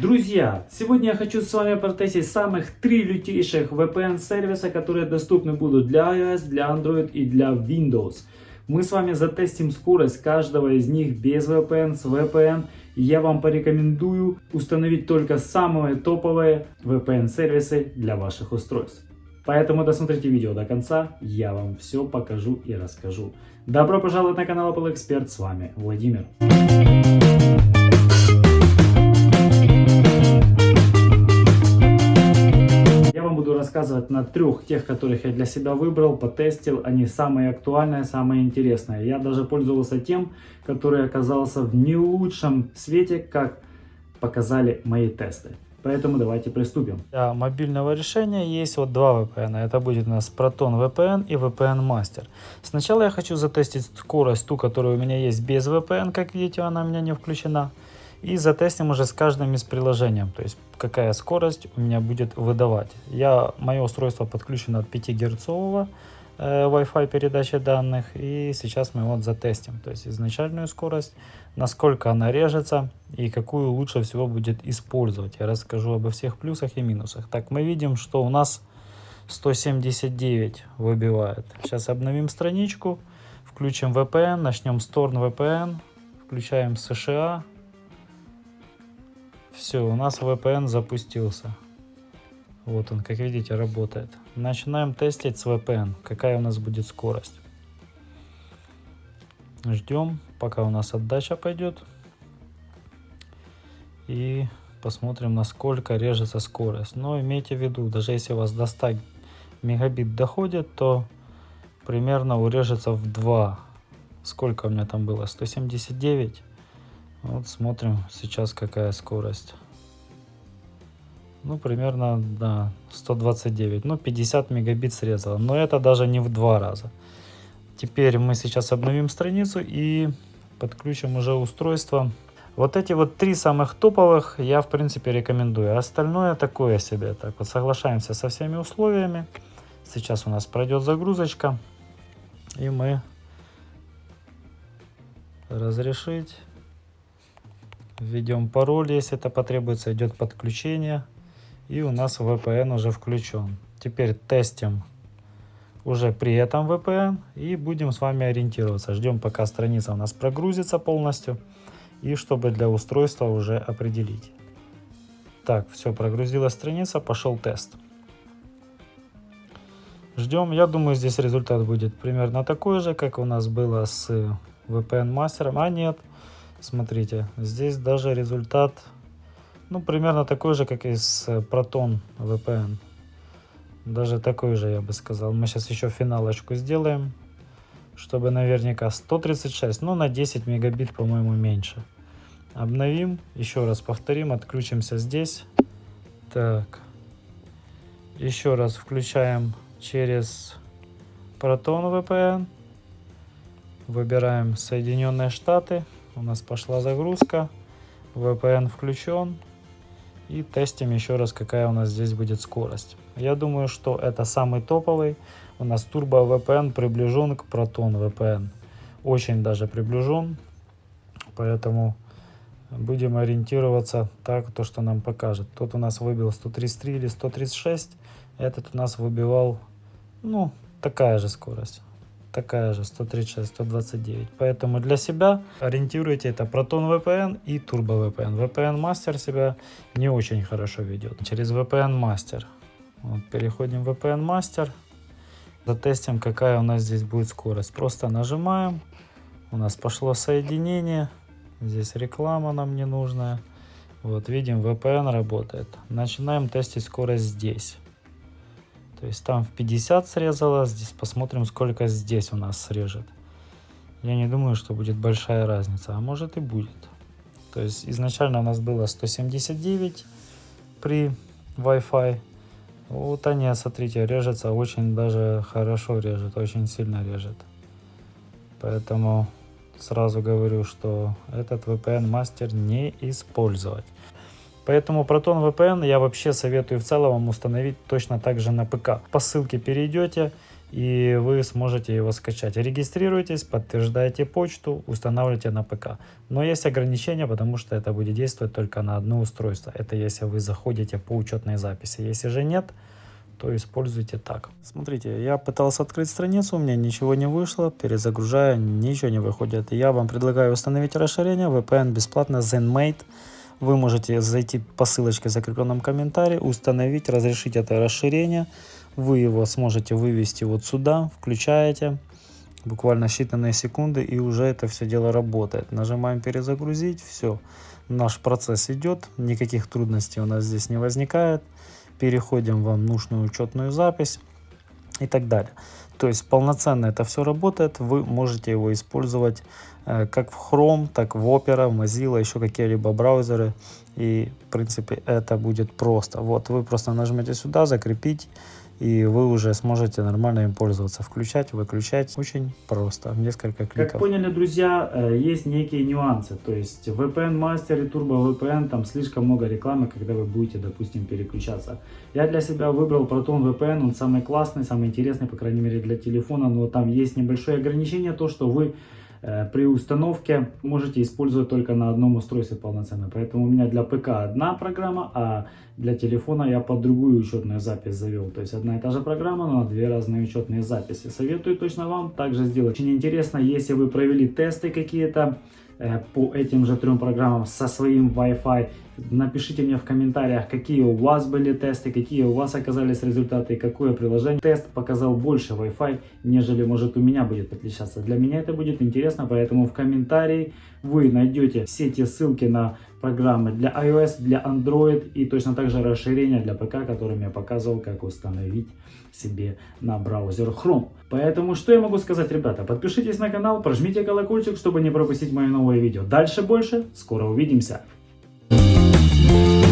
Друзья, сегодня я хочу с вами протестить самых три лютейших VPN сервиса, которые доступны будут для iOS, для Android и для Windows. Мы с вами затестим скорость каждого из них без VPN, с VPN. И я вам порекомендую установить только самые топовые VPN сервисы для ваших устройств. Поэтому досмотрите видео до конца, я вам все покажу и расскажу. Добро пожаловать на канал Apple Expert, с вами Владимир. Рассказывать на трех тех, которых я для себя выбрал, потестил. Они самые актуальные, самые интересные. Я даже пользовался тем, который оказался в не лучшем свете, как показали мои тесты. Поэтому давайте приступим. Для мобильного решения есть вот два VPN. Это будет у нас Proton VPN и VPN Master. Сначала я хочу затестить скорость, ту, которая у меня есть без VPN. Как видите, она у меня не включена. И затестим уже с каждым из приложением, то есть какая скорость у меня будет выдавать. Я, мое устройство подключено от 5 герцового э, Wi-Fi передачи данных. И сейчас мы вот затестим, то есть изначальную скорость, насколько она режется и какую лучше всего будет использовать. Я расскажу обо всех плюсах и минусах. Так, мы видим, что у нас 179 выбивает. Сейчас обновим страничку, включим VPN, начнем с Torn VPN, включаем США, все, у нас VPN запустился. Вот он, как видите, работает. Начинаем тестить с VPN, какая у нас будет скорость. Ждем, пока у нас отдача пойдет. И посмотрим, насколько режется скорость. Но имейте в виду, даже если у вас до 100 мегабит доходит, то примерно урежется в 2. Сколько у меня там было? 179. Вот смотрим сейчас какая скорость. Ну, примерно, да, 129. Ну, 50 мегабит срезала. Но это даже не в два раза. Теперь мы сейчас обновим страницу и подключим уже устройство. Вот эти вот три самых топовых я, в принципе, рекомендую. Остальное такое себе. Так вот, соглашаемся со всеми условиями. Сейчас у нас пройдет загрузочка. И мы разрешить Введем пароль, если это потребуется, идет подключение. И у нас VPN уже включен. Теперь тестим уже при этом VPN и будем с вами ориентироваться. Ждем пока страница у нас прогрузится полностью и чтобы для устройства уже определить. Так, все, прогрузилась страница, пошел тест. Ждем, я думаю здесь результат будет примерно такой же, как у нас было с VPN мастером, а нет, Смотрите, здесь даже результат, ну, примерно такой же, как и с Proton VPN. Даже такой же, я бы сказал. Мы сейчас еще финалочку сделаем, чтобы наверняка 136, ну, на 10 мегабит, по-моему, меньше. Обновим, еще раз повторим, отключимся здесь. Так, еще раз включаем через Proton VPN. Выбираем Соединенные Штаты у нас пошла загрузка, VPN включен. И тестим еще раз, какая у нас здесь будет скорость. Я думаю, что это самый топовый. У нас Turbo VPN приближен к Proton VPN. Очень даже приближен. Поэтому будем ориентироваться так, то, что нам покажет. Тот у нас выбил 133 или 136. Этот у нас выбивал, ну, такая же скорость такая же 136 129 поэтому для себя ориентируйте это. Proton VPN и Turbo VPN VPN Master себя не очень хорошо ведет. Через VPN Master вот, переходим в VPN Master затестим какая у нас здесь будет скорость. Просто нажимаем. У нас пошло соединение. Здесь реклама нам не нужная вот видим VPN работает. Начинаем тестить скорость здесь то есть там в 50 срезала, здесь посмотрим, сколько здесь у нас срежет. Я не думаю, что будет большая разница, а может и будет. То есть изначально у нас было 179 при Wi-Fi. Вот они, смотрите, режется очень даже хорошо режет, очень сильно режет. Поэтому сразу говорю, что этот VPN мастер не использовать. Поэтому Proton VPN я вообще советую в целом установить точно так же на ПК. По ссылке перейдете, и вы сможете его скачать. Регистрируйтесь, подтверждаете почту, устанавливайте на ПК. Но есть ограничения, потому что это будет действовать только на одно устройство. Это если вы заходите по учетной записи. Если же нет, то используйте так. Смотрите, я пытался открыть страницу, у меня ничего не вышло, перезагружаю, ничего не выходит. Я вам предлагаю установить расширение VPN бесплатно ZenMate. Вы можете зайти по ссылочке в закрепленном комментарии, установить, разрешить это расширение. Вы его сможете вывести вот сюда, включаете, буквально считанные секунды, и уже это все дело работает. Нажимаем перезагрузить, все, наш процесс идет, никаких трудностей у нас здесь не возникает переходим в нужную учетную запись и так далее. То есть полноценно это все работает, вы можете его использовать э, как в Chrome, так в Opera, Mozilla, еще какие-либо браузеры. И в принципе это будет просто. Вот вы просто нажмете сюда, закрепить и вы уже сможете нормально им пользоваться, включать, выключать. Очень просто, несколько кликов. Как поняли, друзья, э, есть некие нюансы. То есть VPN Master и Turbo VPN, там слишком много рекламы, когда вы будете, допустим, переключаться. Я для себя выбрал Proton VPN, он самый классный, самый интересный, по крайней мере, для телефона, но там есть небольшое ограничение, то, что вы при установке можете использовать только на одном устройстве полноценно. Поэтому у меня для ПК одна программа, а для телефона я под другую учетную запись завел. То есть одна и та же программа, но две разные учетные записи. Советую точно вам также сделать. Очень интересно, если вы провели тесты какие-то, Э, по этим же трем программам со своим Wi-Fi. Напишите мне в комментариях, какие у вас были тесты, какие у вас оказались результаты, какое приложение. Тест показал больше Wi-Fi, нежели может у меня будет отличаться. Для меня это будет интересно, поэтому в комментарии вы найдете все те ссылки на программы для iOS, для Android и точно так же расширения для ПК, которым я показывал, как установить себе на браузер Chrome. Поэтому что я могу сказать, ребята? Подпишитесь на канал, прожмите колокольчик, чтобы не пропустить мои новые видео. Дальше больше, скоро увидимся. Thank you.